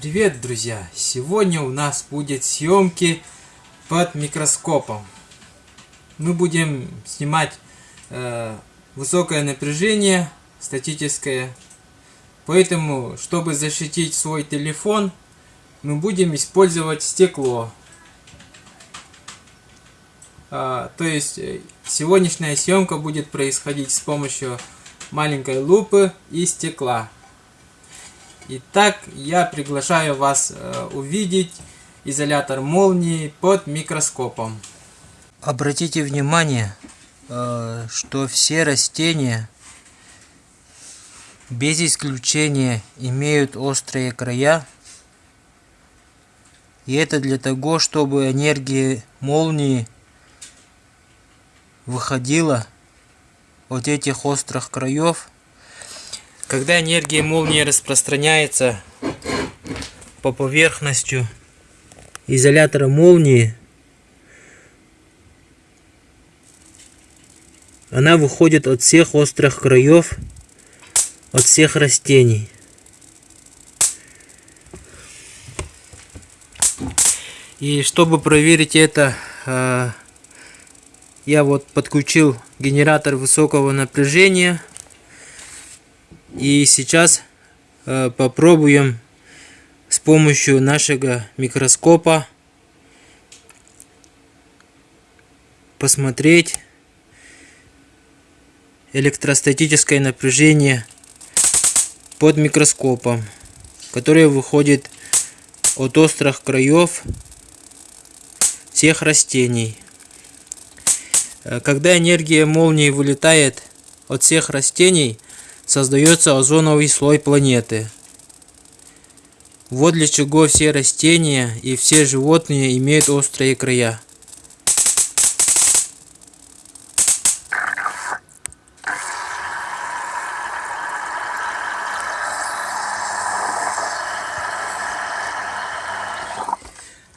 Привет, друзья! Сегодня у нас будет съемки под микроскопом. Мы будем снимать э, высокое напряжение статическое. Поэтому, чтобы защитить свой телефон, мы будем использовать стекло. А, то есть, э, сегодняшняя съемка будет происходить с помощью маленькой лупы и стекла. Итак, я приглашаю вас э, увидеть изолятор молнии под микроскопом. Обратите внимание, э, что все растения без исключения имеют острые края. И это для того, чтобы энергия молнии выходила от этих острых краев когда энергия молнии распространяется по поверхности изолятора молнии, она выходит от всех острых краев, от всех растений. И чтобы проверить это, а, я вот подключил генератор высокого напряжения и сейчас э, попробуем с помощью нашего микроскопа посмотреть электростатическое напряжение под микроскопом, которое выходит от острых краев всех растений. Э, когда энергия молнии вылетает от всех растений, создается озоновый слой планеты. Вот для чего все растения и все животные имеют острые края.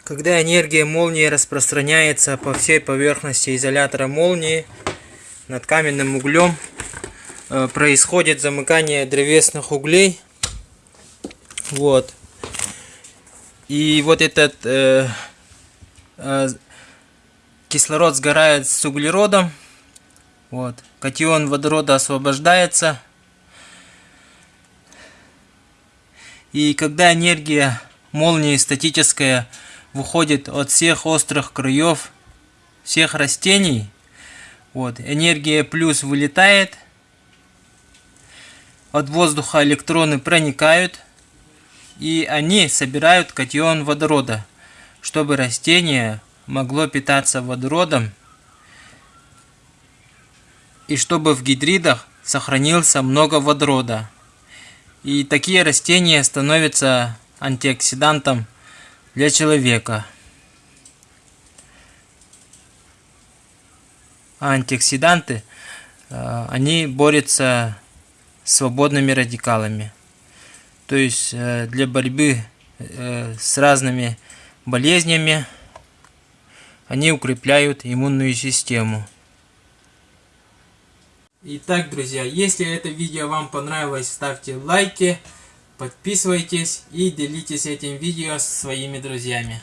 Когда энергия молнии распространяется по всей поверхности изолятора молнии над каменным углем, происходит замыкание древесных углей. Вот. И вот этот э, э, кислород сгорает с углеродом. Вот. Катион водорода освобождается. И когда энергия молнии статическая выходит от всех острых краев всех растений, вот, энергия плюс вылетает, от воздуха электроны проникают, и они собирают катион водорода, чтобы растение могло питаться водородом, и чтобы в гидридах сохранился много водорода. И такие растения становятся антиоксидантом для человека. А антиоксиданты, э, они борются свободными радикалами. То есть э, для борьбы э, с разными болезнями они укрепляют иммунную систему. Итак, друзья, если это видео вам понравилось, ставьте лайки, подписывайтесь и делитесь этим видео со своими друзьями.